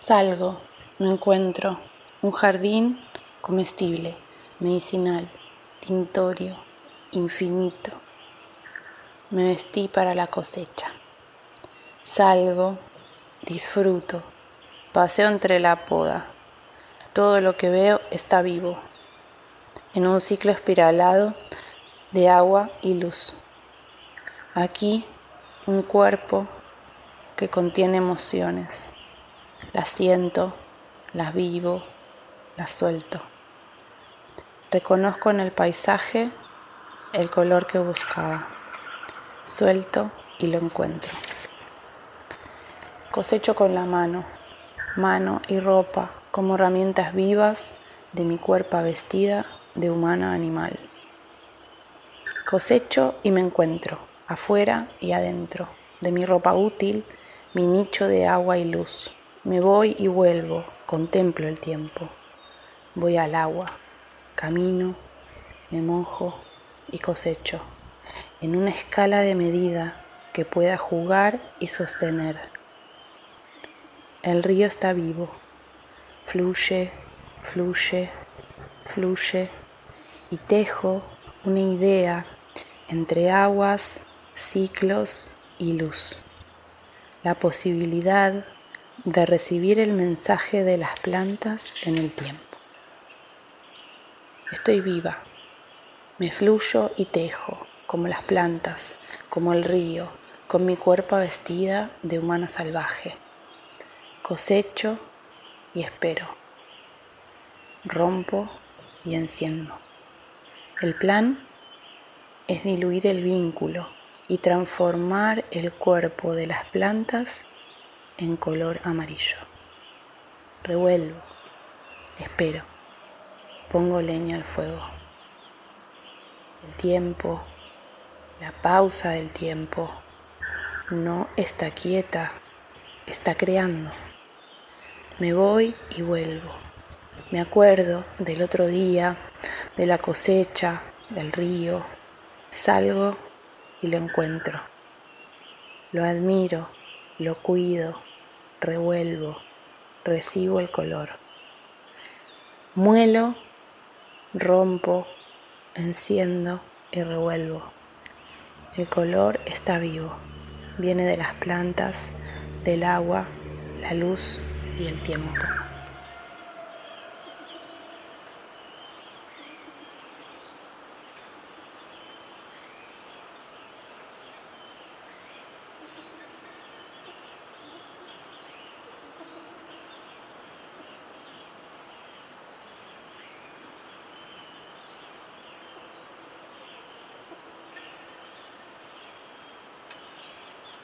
Salgo, me encuentro un jardín comestible, medicinal, tintorio, infinito. Me vestí para la cosecha. Salgo, disfruto, paseo entre la poda. Todo lo que veo está vivo, en un ciclo espiralado de agua y luz. Aquí un cuerpo que contiene emociones las siento, las vivo, las suelto. Reconozco en el paisaje el color que buscaba. Suelto y lo encuentro. Cosecho con la mano, mano y ropa como herramientas vivas de mi cuerpo vestida de humana animal. Cosecho y me encuentro, afuera y adentro, de mi ropa útil, mi nicho de agua y luz. Me voy y vuelvo, contemplo el tiempo. Voy al agua, camino, me mojo y cosecho, en una escala de medida que pueda jugar y sostener. El río está vivo, fluye, fluye, fluye y tejo una idea entre aguas, ciclos y luz. La posibilidad de recibir el mensaje de las plantas en el tiempo. Estoy viva, me fluyo y tejo, como las plantas, como el río, con mi cuerpo vestida de humana salvaje. Cosecho y espero. Rompo y enciendo. El plan es diluir el vínculo y transformar el cuerpo de las plantas en color amarillo. Revuelvo, espero, pongo leña al fuego. El tiempo, la pausa del tiempo, no está quieta, está creando. Me voy y vuelvo. Me acuerdo del otro día, de la cosecha, del río. Salgo y lo encuentro. Lo admiro, lo cuido, revuelvo, recibo el color. Muelo, rompo, enciendo y revuelvo. El color está vivo, viene de las plantas, del agua, la luz y el tiempo.